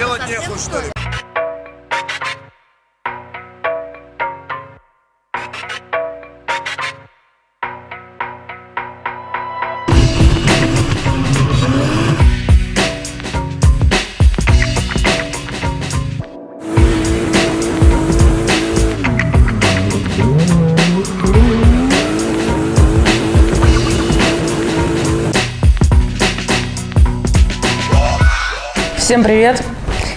Делать нехуй, что ли? Привет!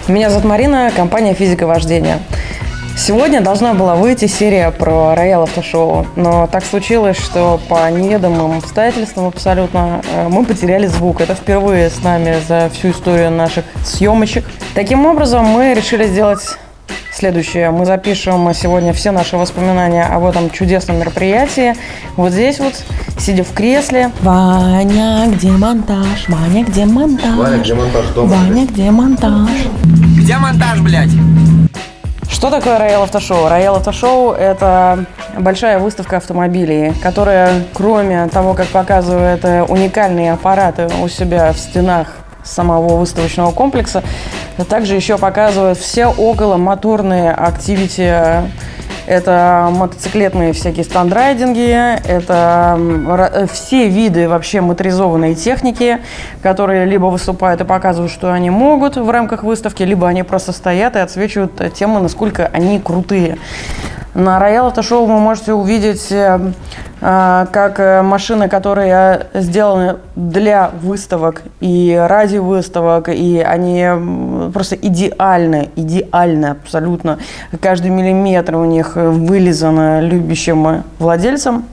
Меня зовут Марина, компания «Физика вождения». Сегодня должна была выйти серия про Роял Автошоу, но так случилось, что по неведомым обстоятельствам абсолютно э, мы потеряли звук. Это впервые с нами за всю историю наших съемочек. Таким образом, мы решили сделать следующее. Мы запишем сегодня все наши воспоминания об этом чудесном мероприятии. Вот здесь вот, сидя в кресле. Ваня, где монтаж? Ваня, где монтаж? Ваня, где монтаж дома? Ваня, где монтаж? Где монтаж, блядь? Что такое Royal Автошоу? Royal Автошоу – это большая выставка автомобилей, которая, кроме того, как показывает э, уникальные аппараты у себя в стенах самого выставочного комплекса, также еще показывает все около моторные активити. Это мотоциклетные всякие стандрайдинги, это м, все виды вообще моторизованной техники, которые либо выступают и показывают, что они могут в рамках выставки, либо они просто стоят и отсвечивают э, тему, насколько они крутые. На Royal Auto Show вы можете увидеть э, э, как э, машины, которые сделаны для выставок и ради выставок, и они просто идеальны, идеальны абсолютно. Каждый миллиметр у них вылизан любящим владельцем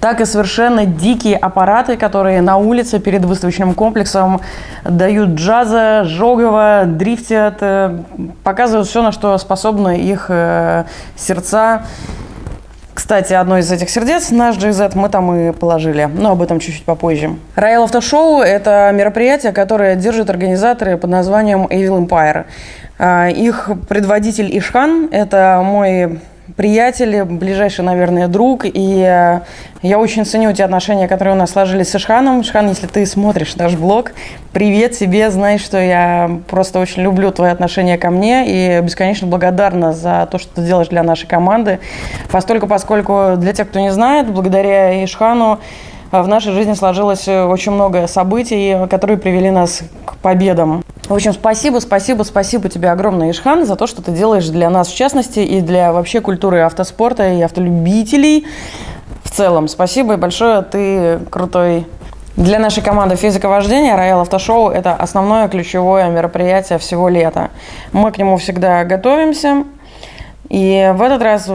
так и совершенно дикие аппараты, которые на улице перед выставочным комплексом дают джаза, жогово, дрифтят, э, показывают все, на что способны их э, сердца. Кстати, одно из этих сердец, наш GZ, мы там и положили, но об этом чуть-чуть попозже. Royal Show – это мероприятие, которое держат организаторы под названием Evil Empire. А, Их предводитель Ишхан – это мой приятель, ближайший, наверное, друг, и э, я очень ценю те отношения, которые у нас сложились с Ишханом. Ишхан, если ты смотришь наш блог, привет тебе, знаешь, что я просто очень люблю твои отношения ко мне и бесконечно благодарна за то, что ты делаешь для нашей команды. Постольку, поскольку, для тех, кто не знает, благодаря Ишхану а в нашей жизни сложилось э, очень много событий, которые привели нас к победам. В общем, спасибо, спасибо, спасибо тебе огромное, Ишхан, за то, что ты делаешь для нас, в частности, и для вообще культуры автоспорта и автолюбителей в целом. Спасибо и большое, ты крутой для нашей команды физика вождения Royal Автошоу – это основное ключевое мероприятие всего лета. Мы к нему всегда готовимся. И в этот раз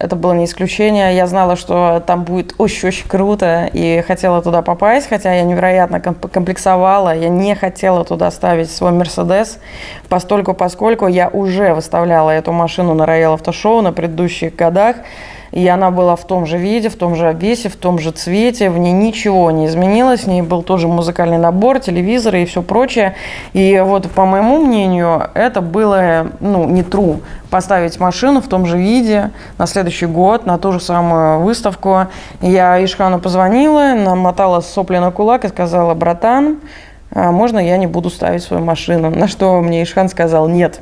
это было не исключение. Я знала, что там будет очень-очень круто и хотела туда попасть, хотя я невероятно комп- комплексовала. Я не хотела туда ставить свой Мерседес, постольку, поскольку я уже выставляла эту машину на Royal Автошоу на предыдущих годах. И она была в том же виде, в том же обвесе, в том же цвете, в ней ничего не изменилось, в ней был тоже музыкальный набор, телевизоры и все прочее. И вот, по моему мнению, это было, ну, не true. Поставить машину в том же виде на следующий год, на ту же самую выставку. Я Ишхану позвонила, намотала сопли на кулак и сказала, братан, а можно я не буду ставить свою машину? На что мне Ишхан сказал, нет,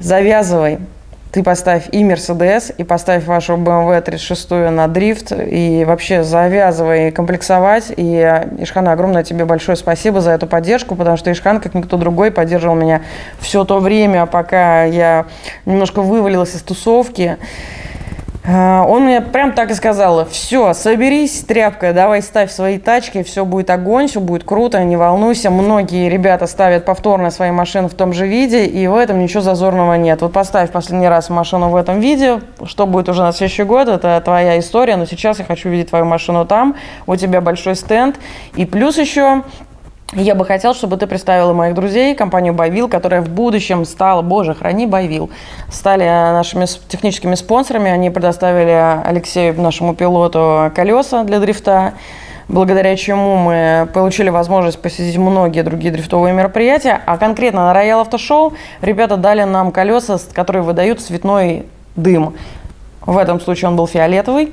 завязывай, ты поставь и Mercedes, и поставь вашу BMW 36 на дрифт, и вообще завязывай комплексовать. И, Ишхан, огромное тебе большое спасибо за эту поддержку, потому что Ишхан, как никто другой, поддерживал меня все то время, пока я немножко вывалилась из тусовки. А, Он мне прям так и сказал, все, соберись, тряпка, давай ставь свои тачки, все будет огонь, все будет круто, не волнуйся. Многие ребята ставят повторно свои машины в том же виде, и в этом ничего зазорного нет. Вот поставь последний раз машину в этом виде, что будет уже на следующий год, это твоя история, но сейчас я хочу видеть твою машину там, у тебя большой стенд. И плюс еще я бы хотел, чтобы ты представила моих друзей, компанию Байвил, которая в будущем стала, боже, храни Байвил, стали нашими с- техническими спонсорами. Они предоставили Алексею, нашему пилоту, колеса для дрифта, благодаря чему мы получили возможность посетить многие другие дрифтовые мероприятия. А конкретно на Royal Auto Show ребята дали нам колеса, которые выдают цветной дым. В этом случае он был фиолетовый.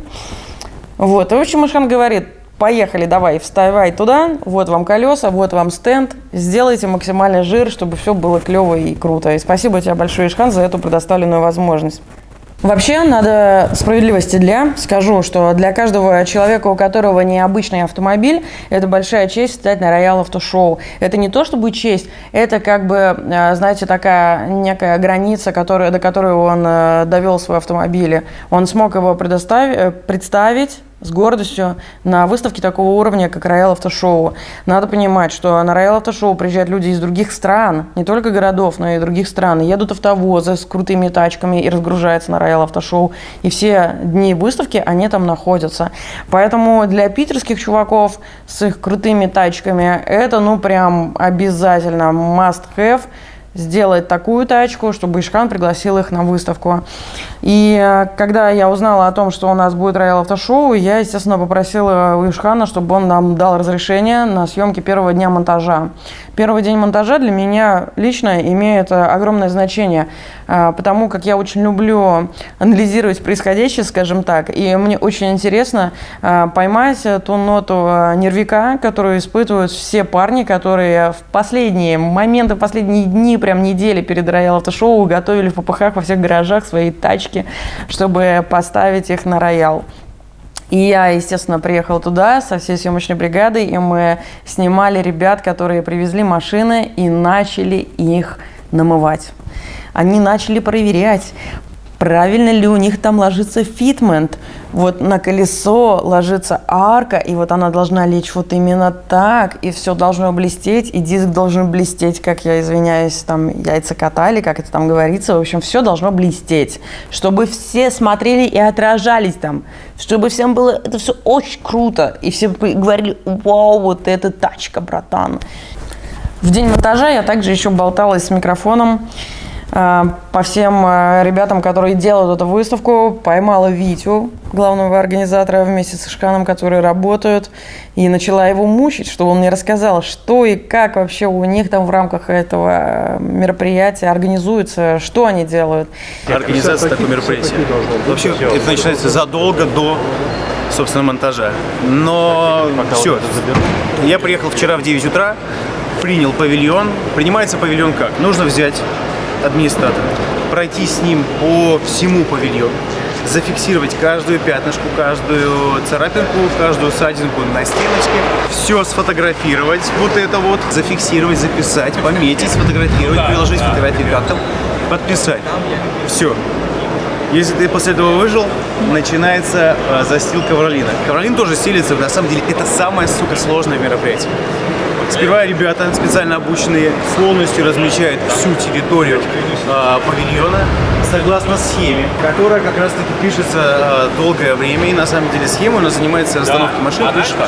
Вот, и в общем, Ишхан говорит, поехали, давай, вставай туда, вот вам колеса, вот вам стенд, сделайте максимальный жир, чтобы все было клево и круто. И спасибо тебе большое, Ишхан, за эту предоставленную возможность. Вообще, надо справедливости для, скажу, что для каждого человека, у которого необычный автомобиль, это большая честь стать на Royal Auto Show. Это не то чтобы честь, это как бы, э, знаете, такая некая граница, которая, до которой он э, довел свой автомобиль. Он смог его предоставить, э, представить, с гордостью на выставке такого уровня, как Auto Show. Надо понимать, что на Auto Show приезжают люди из других стран, не только городов, но и других стран. Едут автовозы с крутыми тачками и разгружаются на Auto Show. И все дни выставки, они там находятся. Поэтому для питерских чуваков с их крутыми тачками это, ну, прям обязательно must have сделать такую тачку, чтобы Ишхан пригласил их на выставку. И э, когда я узнала о том, что у нас будет Royal Автошоу, я, естественно, попросила у Ишхана, чтобы он нам дал разрешение на съемки первого дня монтажа. Первый день монтажа для меня лично имеет э, огромное значение, э, потому как я очень люблю анализировать происходящее, скажем так, и мне очень интересно поймать ту ноту нервика, которую испытывают все парни, которые в последние моменты, в последние дни, прям недели перед Royal Автошоу готовили в ППХ во всех гаражах свои тачки, чтобы поставить их на Роял. И я, естественно, приехала туда со всей съемочной бригадой, и мы снимали ребят, которые привезли машины и начали их намывать. Они начали проверять, правильно ли у них там ложится фитмент. Вот на колесо ложится арка, и вот она должна лечь вот именно так, и все должно блестеть, и диск должен блестеть, как я извиняюсь, там яйца катали, как это там говорится. В общем, все должно блестеть, чтобы все смотрели и отражались там, чтобы всем было это все очень круто, и все говорили, вау, вот это тачка, братан. В день монтажа я также еще болталась с микрофоном, по всем э, ребятам, которые делают эту выставку, поймала Витю, главного организатора, вместе с Ишканом, которые работают, и начала его мучить, чтобы он мне рассказал, что и как вообще у них там в рамках этого э, мероприятия организуется, что они делают. Организация такого мероприятия. Вообще, это начинается задолго до собственно, монтажа. Но все. Я приехал вчера в 9 утра, принял павильон. Принимается павильон как? Нужно взять администратора, пройти с ним по всему павильону, зафиксировать каждую пятнышку, каждую царапинку, каждую садинку на стеночке, все сфотографировать, вот это вот, зафиксировать, записать, пометить, сфотографировать, приложить фотографии как-то, подписать. Все. Если ты после этого выжил, начинается э, застил ковролина. Ковролин тоже стелится, на самом деле, это самое, сука, сложное мероприятие. Сперва ребята специально обученные полностью размечают всю территорию э, павильона согласно схеме, которая как раз таки пишется э, долгое время. И на самом деле схема она занимается расстановкой машин пешка.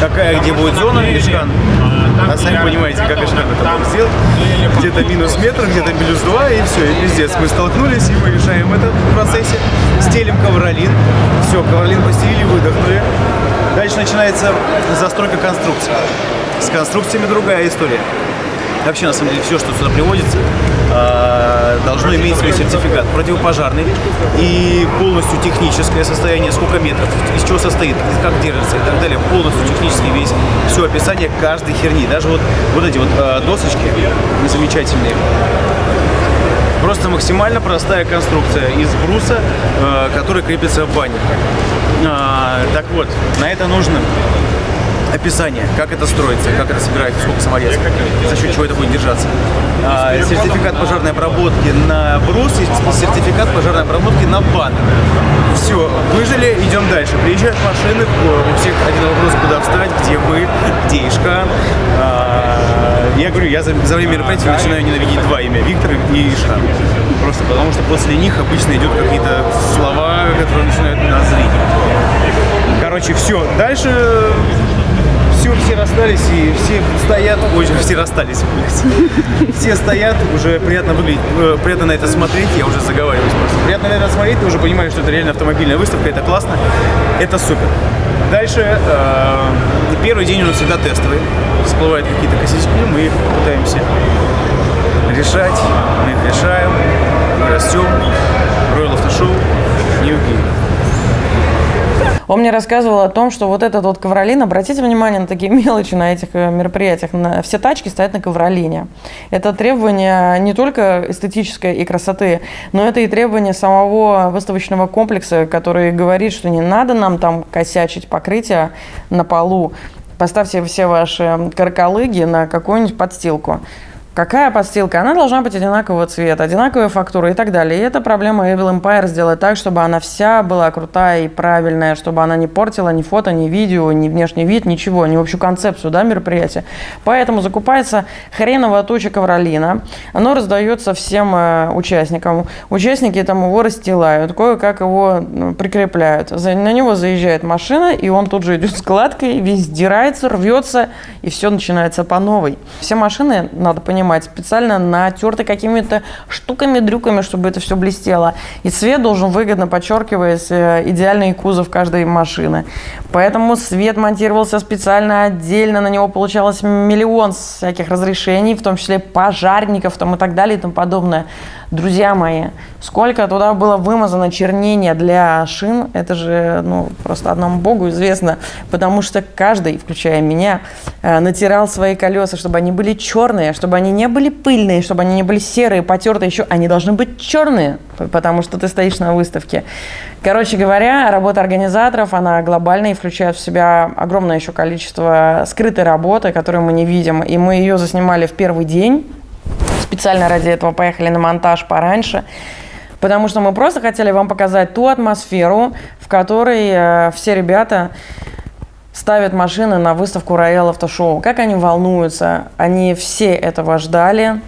Какая где будет зона пешкан. А сами понимаете, как Ишхан это может сделать. Где-то минус метр, где-то минус два, и все, и пиздец. Мы столкнулись, и мы решаем это в процессе. Стелим ковролин. Все, ковролин постелили, выдохнули. Дальше начинается застройка конструкции. С конструкциями другая история. Вообще, на самом деле, все, что сюда приводится, а, должно иметь свой сертификат противопожарный и полностью техническое состояние, сколько метров, из чего состоит, как держится и так далее, полностью технический весь, все описание каждой херни. Даже вот, вот эти вот а, досочки замечательные, Просто максимально простая конструкция из бруса, э, который крепится в бане. А, так вот, на это нужно описание, как это строится, как это собирается, сколько саморезов, за счет чего это будет держаться. А, сертификат пожарной обработки на брус и сертификат пожарной обработки на баннер. Все, выжили, идем дальше. Приезжают машины, у всех один вопрос, куда встать, где мы, где Ишка. А, я говорю, я за, за время мероприятия начинаю ненавидеть два имя, Виктор и Ишка. Просто потому что после них обычно идут какие-то слова, которые начинают нас злить. Короче, все. Дальше все, все расстались и все стоят, ой, все расстались, блядь. Все стоят, уже приятно выглядеть, э, приятно на это смотреть, я уже заговариваюсь просто. Приятно на это смотреть, ты уже понимаешь, что это реально автомобильная выставка, это классно, это супер. Дальше, э, первый день у нас всегда тестовый, всплывают какие-то косячки, мы их пытаемся решать, мы их решаем, мы растем, Royal Auto Show, New Game. Он мне рассказывал о том, что вот этот вот ковролин, обратите внимание на такие мелочи на этих э, мероприятиях, на, все тачки стоят на ковролине. Это требование не только эстетической и красоты, но это и требование самого выставочного комплекса, который говорит, что не надо нам там косячить покрытие на полу, поставьте все ваши каркалыги на какую-нибудь подстилку. Какая подстилка? Она должна быть одинакового цвета, одинаковой фактуры и так далее. И это проблема Evil Empire сделать так, чтобы она вся была крутая и правильная, чтобы она не портила ни фото, ни видео, ни внешний вид, ничего, ни общую концепцию да, мероприятия. Поэтому закупается хреновая туча ковролина. Оно раздается всем э, участникам. Участники там его расстилают, кое-как его ну, прикрепляют. На него заезжает машина, и он тут же идет складкой, весь сдирается, рвется, и все начинается по новой. Все машины, надо понимать, понимать, специально натерты какими-то штуками, дрюками, чтобы это все блестело. И цвет должен выгодно подчеркивать э, идеальный кузов каждой машины. Поэтому свет монтировался специально отдельно, на него получалось миллион всяких разрешений, в том числе пожарников там, и так далее и тому подобное. Друзья мои, сколько туда было вымазано чернения для шин, это же ну, просто одному богу известно, потому что каждый, включая меня, э, натирал свои колеса, чтобы они были черные, чтобы они не были пыльные, чтобы они не были серые, потертые еще, они должны быть черные, потому что ты стоишь на выставке. Короче говоря, работа организаторов, она глобальная и включает в себя огромное еще количество скрытой работы, которую мы не видим, и мы ее заснимали в первый день, специально ради этого поехали на монтаж пораньше, потому что мы просто хотели вам показать ту атмосферу, в которой э, все ребята ставят машины на выставку Auto Show. Как они волнуются. Они все этого ждали.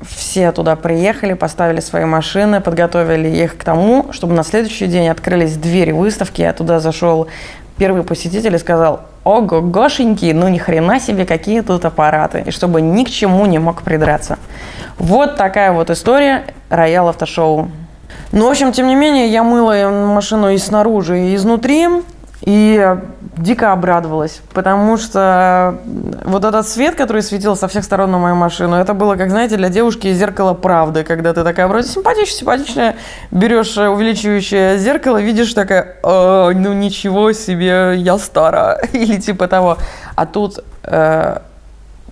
Все туда приехали, поставили свои машины, подготовили их к тому, чтобы на следующий день открылись двери выставки, а туда зашел первый посетитель и сказал, ого, гошеньки, ну ни хрена себе, какие тут аппараты, и чтобы ни к чему не мог придраться. Вот такая вот история Роял Автошоу. Ну, в общем, тем не менее, я мыла машину и снаружи, и изнутри, и дико обрадовалась, потому что вот этот свет, который светил со всех сторон на мою машину, это было, как знаете, для девушки зеркало правды, когда ты такая вроде симпатичная, симпатичная, берешь увеличивающее зеркало, видишь такая, ну ничего себе, я стара, или типа того. А тут э,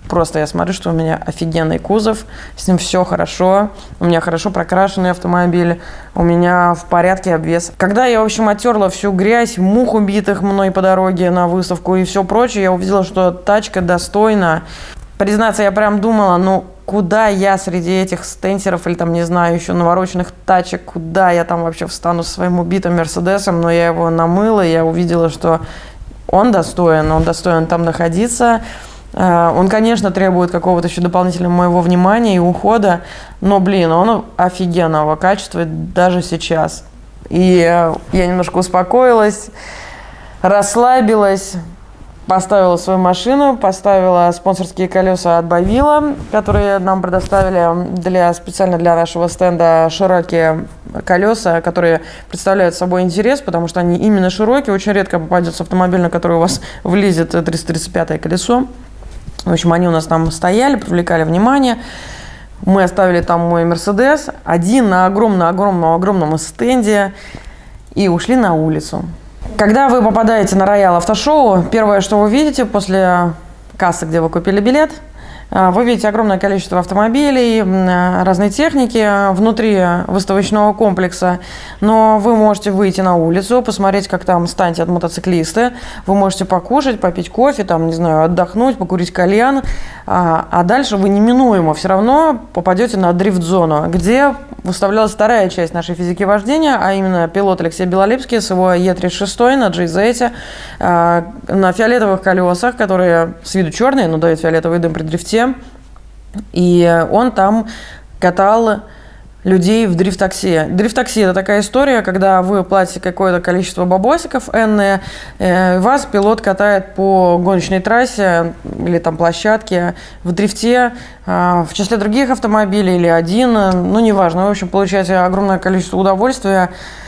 Просто я смотрю, что у меня офигенный кузов, с ним все хорошо, у меня хорошо прокрашенный автомобиль, у меня в порядке обвес. Когда я, в общем, оттерла всю грязь, мух убитых мной по дороге на выставку и все прочее, я увидела, что тачка достойна. Признаться, я прям думала, ну, куда я среди этих стенсеров или там, не знаю, еще навороченных тачек, куда я там вообще встану со своим убитым Мерседесом, но я его намыла, я увидела, что он достоин, он достоин там находиться. Э, он, конечно, требует какого-то еще дополнительного моего внимания и ухода, но, блин, он офигенного качества даже сейчас. И э, я немножко успокоилась, расслабилась, поставила свою машину, поставила спонсорские колеса от Бавила, которые нам предоставили для, специально для нашего стенда широкие колеса, которые представляют собой интерес, потому что они именно широкие. Очень редко попадется автомобиль, на который у вас влезет 335 колесо. В общем, они у нас там стояли, привлекали внимание. Мы оставили там мой Мерседес, один на огромном-огромном-огромном стенде и ушли на улицу. Когда вы попадаете на Роял Автошоу, первое, что вы видите после кассы, где вы купили билет – вы видите огромное количество автомобилей, разной техники внутри выставочного комплекса, но вы можете выйти на улицу, посмотреть, как там станет мотоциклисты, вы можете покушать, попить кофе, там, не знаю, отдохнуть, покурить кальян, а, а дальше вы неминуемо все равно попадете на дрифт-зону, где выставлялась вторая часть нашей физики вождения, а именно пилот Алексей Белолепский с его Е36 на GZ, а, на фиолетовых колесах, которые с виду черные, но дают фиолетовый дым при дрифте, и он там катал людей в дрифт-такси. Дрифт-такси – это такая история, когда вы платите какое-то количество бабосиков энное, э, вас пилот катает по гоночной трассе или там площадке в дрифте э, в числе других автомобилей или один, ну, неважно. В общем, получаете огромное количество удовольствия э,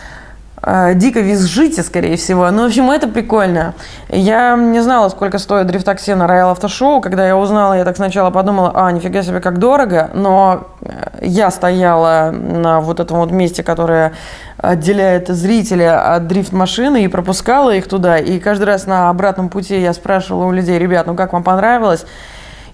дико визжите, скорее всего. Ну, в общем, это прикольно. Я не знала, сколько стоит дрифт-такси на Royal Автошоу. Когда я узнала, я так сначала подумала, а, нифига себе, как дорого. Но э, я стояла на вот этом вот месте, которое отделяет зрителя от дрифт-машины и пропускала их туда. И каждый раз на обратном пути я спрашивала у людей, ребят, ну как вам понравилось?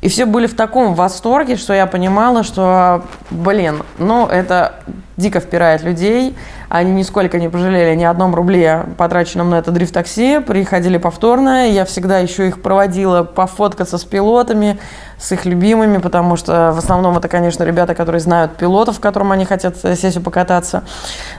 И все были в таком восторге, что я понимала, что, блин, ну это дико впирает людей. Они нисколько не пожалели ни одном рубле, потраченном на это дрифт-такси. Приходили повторно. Я всегда еще их проводила пофоткаться с пилотами, с их любимыми, потому что в основном это, конечно, ребята, которые знают пилотов, которым они хотят сессию покататься.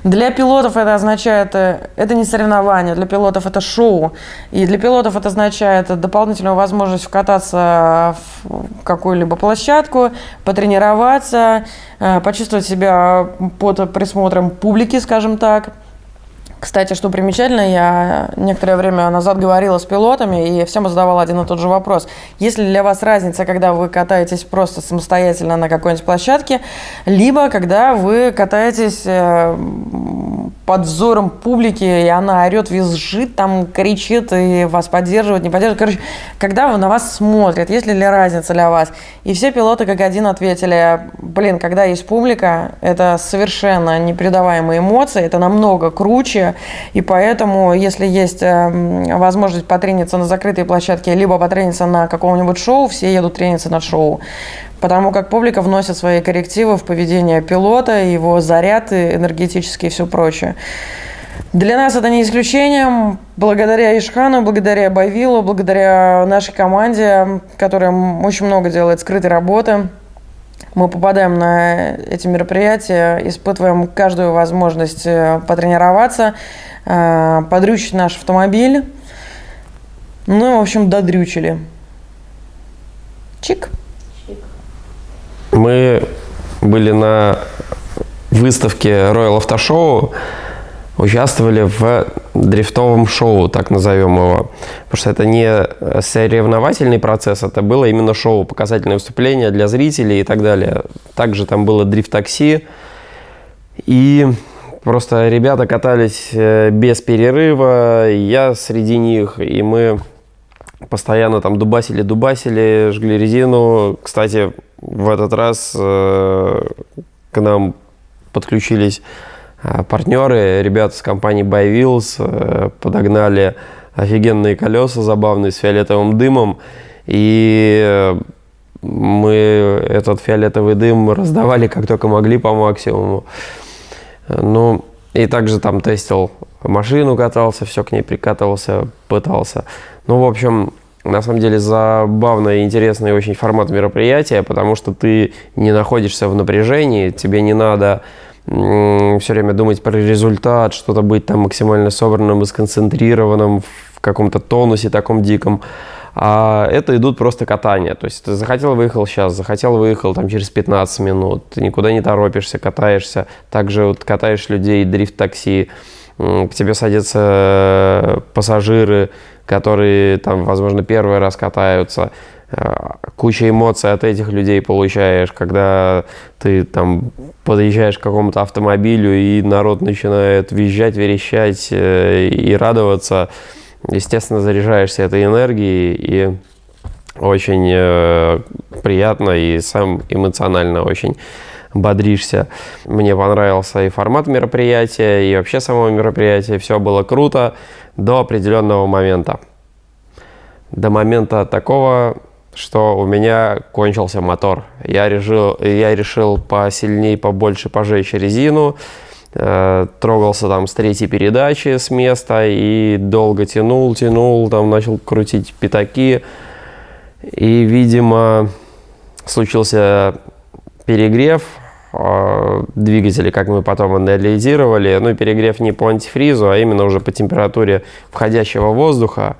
Для пилотов это означает, э, это не соревнование, для пилотов это шоу. И для пилотов это означает дополнительную возможность вкататься в какую-либо площадку, потренироваться, почувствовать себя под присмотром публики, скажем так. Кстати, что примечательно, я некоторое время назад говорила с пилотами и всем задавала один и тот же вопрос. Есть ли для вас разница, когда вы катаетесь просто самостоятельно на какой-нибудь площадке, либо когда вы катаетесь э, под взором публики, и она орет, визжит, там кричит и вас поддерживает, не поддерживает. Короче, когда на вас смотрят, есть ли разница для вас? И все пилоты как один ответили, блин, когда есть публика, это совершенно непередаваемые эмоции, это намного круче, и поэтому, если есть эм, возможность потрениться на закрытой площадке, либо потрениться на каком-нибудь шоу, все едут трениться на шоу. Потому как публика вносит свои коррективы в поведение пилота, его заряд энергетический и все прочее. Для нас это не исключением. Благодаря Ишхану, благодаря Байвилу, благодаря нашей команде, которая очень много делает скрытой работы, мы попадаем на эти мероприятия, испытываем каждую возможность э, потренироваться, э, подрючить наш автомобиль. Ну, в общем, додрючили. Чик. Мы были на выставке Royal Auto Show участвовали в дрифтовом шоу, так назовем его. Потому что это не соревновательный процесс, это было именно шоу, показательное выступление для зрителей и так далее. Также там было дрифт-такси. И просто ребята катались э, без перерыва, я среди них, и мы постоянно там дубасили-дубасили, жгли резину. Кстати, в этот раз э, к нам подключились Э, партнеры, ребята с компании Buy Wheels э, подогнали офигенные колеса забавные с фиолетовым дымом. И э, мы этот фиолетовый дым раздавали как только могли по максимуму. Ну, и также там тестил машину, катался, все к ней прикатывался, пытался. Ну, в общем, на самом деле забавный, интересный очень формат мероприятия, потому что ты не находишься в напряжении, тебе не надо все время думать про результат, что-то быть там максимально собранным и сконцентрированным в каком-то тонусе таком диком. А это идут просто катания. То есть ты захотел, выехал сейчас, захотел, выехал там через 15 минут. Ты никуда не торопишься, катаешься. Также вот катаешь людей, дрифт-такси. К тебе садятся э, пассажиры, которые там, возможно, первый раз катаются. Э, куча эмоций от этих людей получаешь, когда ты там подъезжаешь к какому-то автомобилю, и народ начинает визжать, верещать э, и радоваться. Естественно, заряжаешься этой энергией, и очень приятно, и сам эмоционально очень бодришься. Мне понравился и формат мероприятия, и вообще само мероприятие. Все было круто до определенного момента. До момента такого, что у меня кончился мотор. Я решил, я решил посильнее, побольше пожечь резину. Э, трогался там с третьей передачи с места и долго тянул, тянул, там начал крутить пятаки. И, видимо, случился перегрев э, двигателя, как мы потом анализировали. Ну, перегрев не по антифризу, а именно уже по температуре входящего воздуха.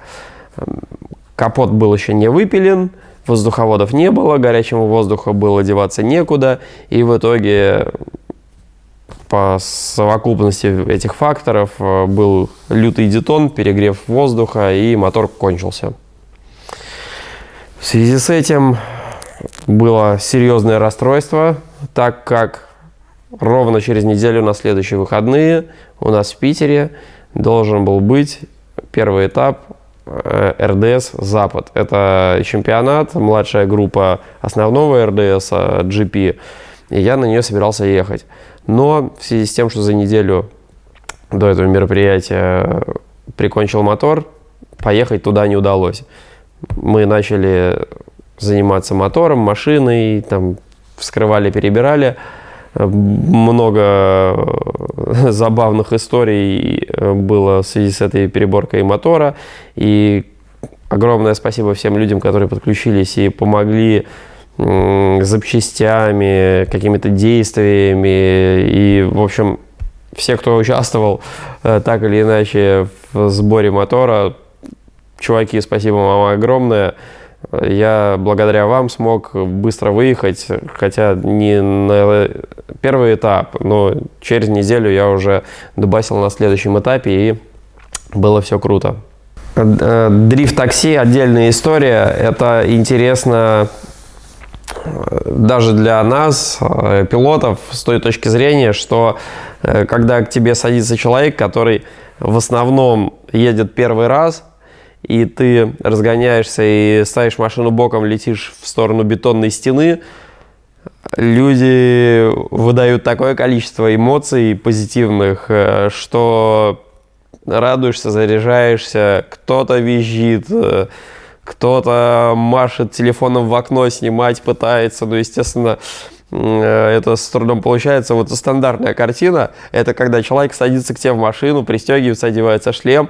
Капот был еще не выпилен, воздуховодов не было, горячему воздуху было деваться некуда, и в итоге по совокупности этих факторов э, был лютый детон, перегрев воздуха, и мотор кончился. В связи с этим было серьезное расстройство, так как ровно через неделю на следующие выходные у нас в Питере должен был быть первый этап э, РДС «Запад». Это чемпионат, младшая группа основного РДС GP, и я на нее собирался ехать. Но в связи с тем, что за неделю до этого мероприятия прикончил мотор, поехать туда не удалось. Мы начали заниматься мотором, машиной, там вскрывали, перебирали. Много забавных историй было в связи с этой переборкой мотора. И огромное спасибо всем людям, которые подключились и помогли запчастями, какими-то действиями. И, в общем, все, кто участвовал э, так или иначе в сборе мотора, чуваки, спасибо вам огромное. Я благодаря вам смог быстро выехать, хотя не на первый этап, но через неделю я уже дубасил на следующем этапе, и было все круто. Э, дрифт-такси – отдельная история. Это интересно даже для нас, э, пилотов, с той точки зрения, что э, когда к тебе садится человек, который в основном едет первый раз, и ты разгоняешься и ставишь машину боком, летишь в сторону бетонной стены, люди выдают такое количество эмоций позитивных, э, что радуешься, заряжаешься, кто-то визжит, кто-то машет телефоном в окно, снимать пытается, ну, естественно, э, это с трудом получается. Вот стандартная картина, это когда человек садится к тебе в машину, пристегивается, одевается шлем,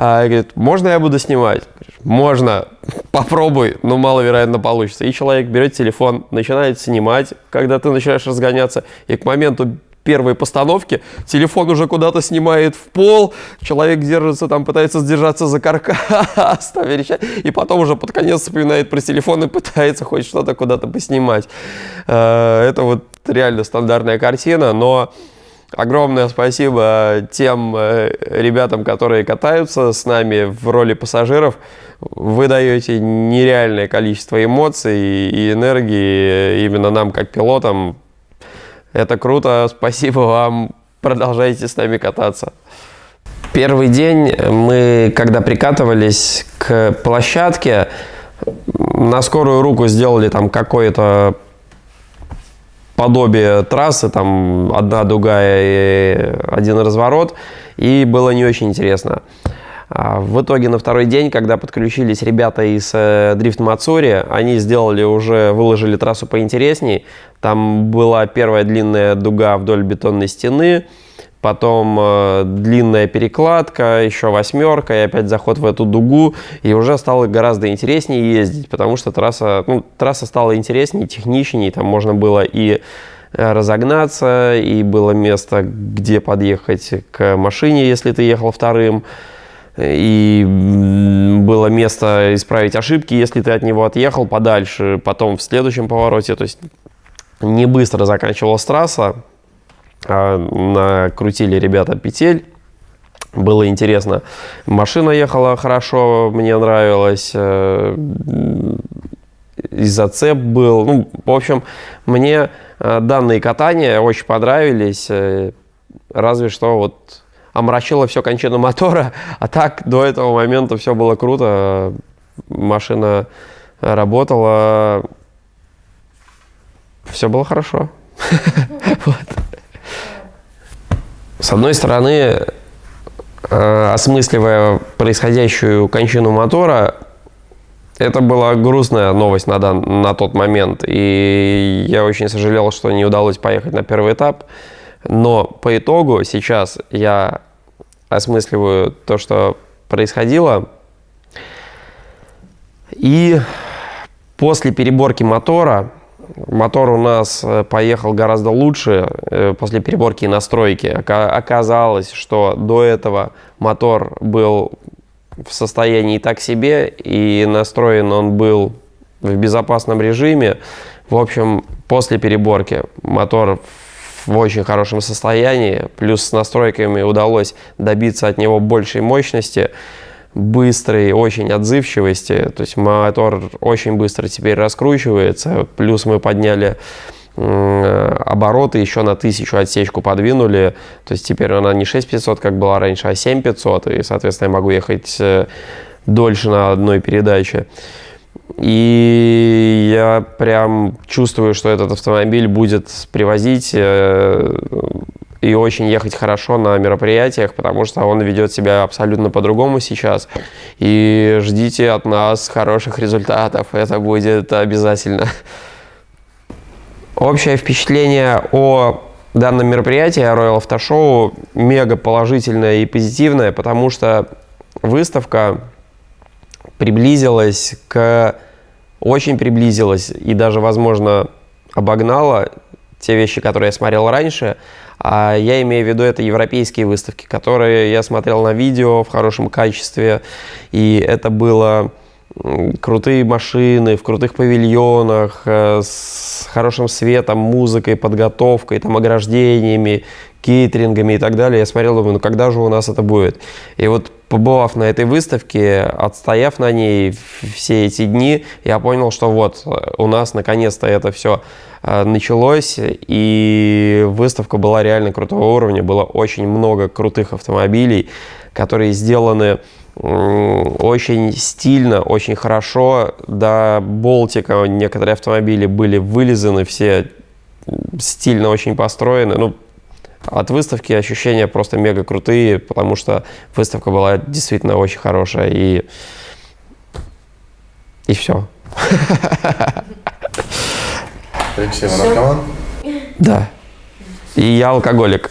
а, говорит, можно я буду снимать? Можно, попробуй, но маловероятно получится. И человек берет телефон, начинает снимать, когда ты начинаешь разгоняться, и к моменту первой постановки, телефон уже куда-то снимает в пол, человек держится там, пытается сдержаться за каркас, и потом уже под конец вспоминает про телефон и пытается хоть что-то куда-то поснимать. Э, это вот реально стандартная картина, но огромное спасибо тем э, ребятам, которые катаются с нами в роли пассажиров. Вы даете нереальное количество эмоций и энергии именно нам, как пилотам, это круто, спасибо вам, продолжайте с нами кататься. Первый день мы, когда прикатывались к площадке, на скорую руку сделали там какое-то подобие трассы, там одна дуга и один разворот, и было не очень интересно. А в итоге на второй день, когда подключились ребята из э, Drift Matsuri, они сделали уже, выложили трассу поинтересней. Там была первая длинная дуга вдоль бетонной стены, потом э, длинная перекладка, еще восьмерка, и опять заход в эту дугу, и уже стало гораздо интереснее ездить, потому что трасса, ну, трасса стала интереснее, техничнее, там можно было и э, разогнаться, и было место, где подъехать к машине, если ты ехал вторым, и было место исправить ошибки, если ты от него отъехал подальше, потом в следующем повороте, то есть не быстро заканчивалась трасса, накрутили ребята петель, было интересно. Машина ехала хорошо, мне нравилось, э, и зацеп был. Ну, в общем, мне э, данные катания очень понравились, э, разве что вот омрачило все кончину мотора, а так до этого момента все было круто, машина работала, все было хорошо. С одной стороны, э, осмысливая происходящую кончину мотора, это была грустная новость на, дан, на тот момент, и я очень сожалел, что не удалось поехать на первый этап. Но по итогу сейчас я осмысливаю то, что происходило. И после переборки мотора, мотор у нас э, поехал гораздо лучше э, после переборки и настройки. Оказалось, что до этого мотор был в состоянии так себе, и настроен он был в безопасном режиме. В общем, после переборки мотор в очень хорошем состоянии, плюс с настройками удалось добиться от него большей мощности, быстрой, очень отзывчивости, то есть мотор очень быстро теперь раскручивается, плюс мы подняли обороты еще на тысячу отсечку подвинули. То есть теперь она не 6500, как была раньше, а 7500. И, соответственно, я могу ехать э, дольше на одной передаче. И я прям чувствую, что этот автомобиль будет привозить э, и очень ехать хорошо на мероприятиях, потому что он ведет себя абсолютно по-другому сейчас. И ждите от нас хороших результатов, это будет обязательно. Общее впечатление о данном мероприятии, Royal Auto Show, мега положительное и позитивное, потому что выставка приблизилась к... Очень приблизилась и даже, возможно, обогнала те вещи, которые я смотрел раньше. А я имею в виду это европейские выставки, которые я смотрел на видео в хорошем качестве. И это было крутые машины в крутых павильонах, э, с хорошим светом, музыкой, подготовкой, там, ограждениями, кейтерингами и так далее. Я смотрел, думаю, ну когда же у нас это будет? И вот побывав на этой выставке, отстояв на ней все эти дни, я понял, что вот э, у нас наконец-то это все началось, и выставка была реально крутого уровня, было очень много крутых автомобилей, которые сделаны очень стильно, очень хорошо. До болтика некоторые автомобили были вылизаны, все стильно очень построены. Ну, от выставки ощущения просто мега крутые, потому что выставка была действительно очень хорошая и и все. Алексей, вы наркоман? Да. И я алкоголик.